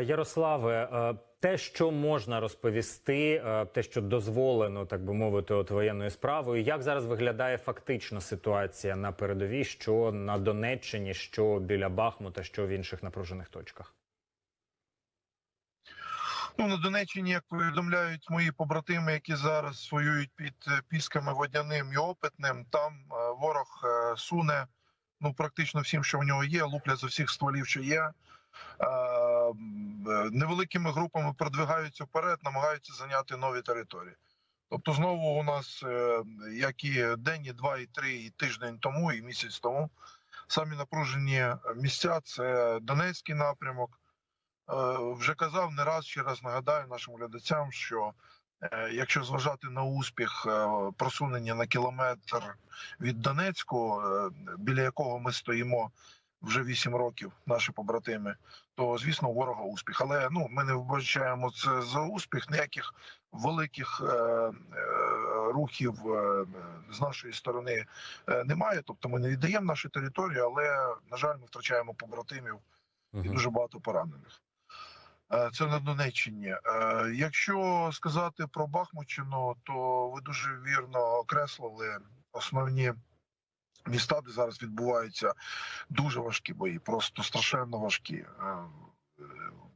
Ярославе, е, те, що можна розповісти, е, те, що дозволено, так би мовити, от воєнною справою, як зараз виглядає фактично ситуація на передовій, що на Донеччині, що біля Бахмута, що в інших напружених точках? Ну, на Донеччині, як повідомляють мої побратими, які зараз воюють під е, пісками водяним і опитним, там ворог суне ну практично всім, що в нього є, луплять з усіх стволів, що є. Е, Невеликими групами продвигаються вперед, намагаються зайняти нові території. Тобто, знову у нас, е, як і день, і два, і три, і тиждень тому, і місяць тому, самі напружені місця це Донецький напрямок. Е, вже казав не раз ще раз нагадаю нашим глядачам, що якщо зважати на успіх просунення на кілометр від Донецьку, е, біля якого ми стоїмо вже 8 років, наші побратими, то звісно у ворога успіх. Але ну ми не вбачаємо це за успіх. Ніяких великих е, е, рухів е, з нашої сторони е, немає. Тобто ми не віддаємо нашу територію, але на жаль, ми втрачаємо побратимів і дуже багато поранених. Е, Це на Донеччині. Е, Якщо сказати про Бахмутщину, то ви дуже вірно окреслили основні міста, де зараз відбуваються дуже важкі бої, просто страшенно важкі. Е,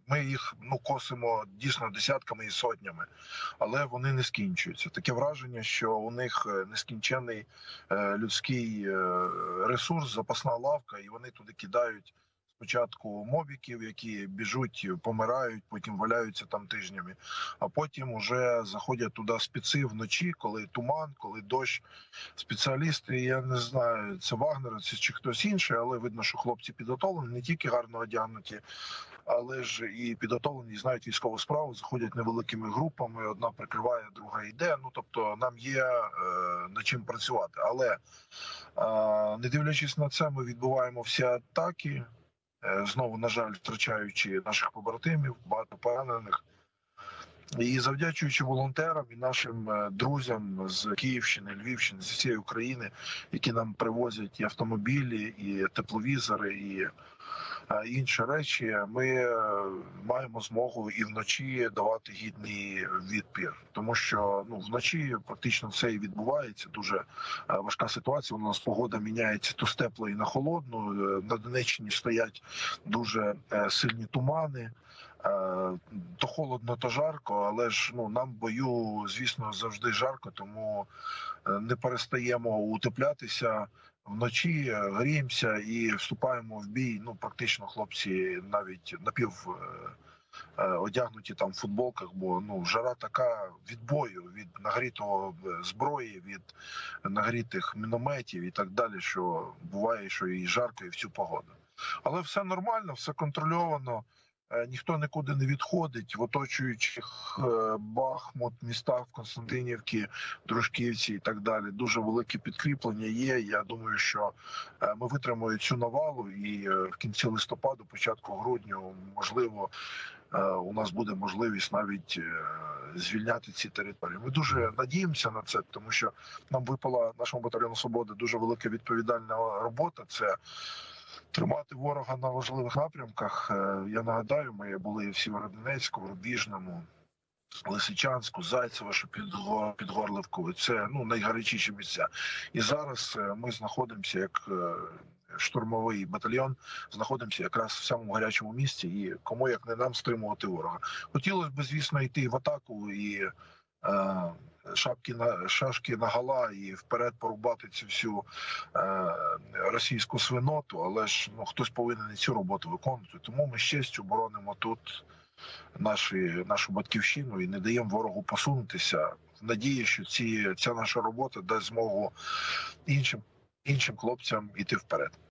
Ми їх ну косимо дійсно десятками і сотнями, але вони не скінчуються. Таке враження, що у них е, нескінчений е, людський ресурс, запасна лавка, і вони туди кидають спочатку мобіків, які біжуть, помирають, потім валяються там тижнями, а потім уже заходять туди спеці вночі, коли туман, коли дощ. Спеціалісти, я не знаю, це вагнеровці чи хтось інший, але видно, що хлопці підготовлені, не тільки гарно одягнуті, але ж і підготовлені, знають військову справу, заходять невеликими групами. Одна прикриває, друга йде. Ну тобто, нам є е, над чим працювати. Але е, не дивлячись на це, ми відбуваємо всі атаки. Е, Знову, на жаль, втрачаючи наших побратимів, багато поранених. І завдячуючи волонтерам і нашим е, друзям з Київщини, Львівщини, з всієї України, які нам привозять і автомобілі, і тепловізори, і інші речі, ми е, маємо змогу і вночі давати гідний відпір, тому що ну вночі практично все і відбувається. Дуже е, важка ситуація. У нас погода міняється то з теплої на холодну. Е, На Донеччині стоять дуже е, сильні тумани. Холодно, то жарко, але ж ну нам бою, звісно, завжди жарко, тому е, не перестаємо утеплятися вночі, е, гріємося і вступаємо в бій. Ну практично хлопці навіть напів е, одягнуті там в футболках, бо ну жара така від бою, від нагрітого зброї, від нагрітих мінометів і так далі. Що буває, що і жарко, і в цю погоду. Але все нормально, все контрольовано. Е, Ніхто нікуди не відходить в оточуючих е, Бахмут, містах в Константинівці, Дружківці і так далі. Дуже велике підкріплення є. Я думаю, що е, ми витримаємо цю навалу, і в кінці листопаду, початку грудня, можливо, у нас буде можливість навіть звільняти ці території. Ми дуже надіємося на це, тому що нам випала нашому батальйону свободи дуже велика відповідальна робота. Це тримати ворога на важливих напрямках. Е, Я нагадаю, ми були в Сєвєродонецьку, в Рубіжному, Лисичанську, Зайцево, що під, Го- Це ну найгарячіші місця. І зараз е, ми знаходимося як е, штурмовий батальйон, знаходимося якраз в самому гарячому місці. І кому як не нам стримувати ворога. Хотілося б, звісно, йти в атаку і. Е, Шапки на шашки на гала і вперед порубати цю всю е, російську свиноту, але ж ну хтось повинен і цю роботу виконувати. Тому ми з честю боронимо тут наші, нашу батьківщину і не даємо ворогу посунутися. Надії, що ці ця наша робота дасть змогу іншим іншим хлопцям іти вперед.